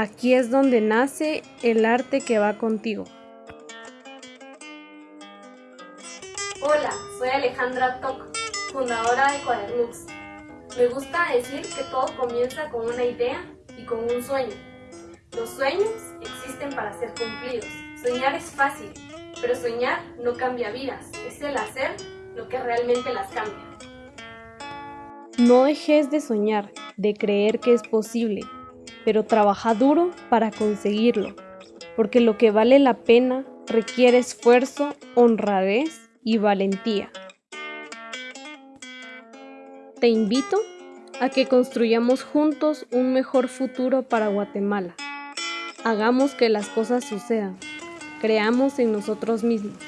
Aquí es donde nace el arte que va contigo. Hola, soy Alejandra Toc, fundadora de Cuadernux. Me gusta decir que todo comienza con una idea y con un sueño. Los sueños existen para ser cumplidos. Soñar es fácil, pero soñar no cambia vidas. Es el hacer lo que realmente las cambia. No dejes de soñar, de creer que es posible, pero trabaja duro para conseguirlo, porque lo que vale la pena requiere esfuerzo, honradez y valentía. Te invito a que construyamos juntos un mejor futuro para Guatemala. Hagamos que las cosas sucedan. Creamos en nosotros mismos.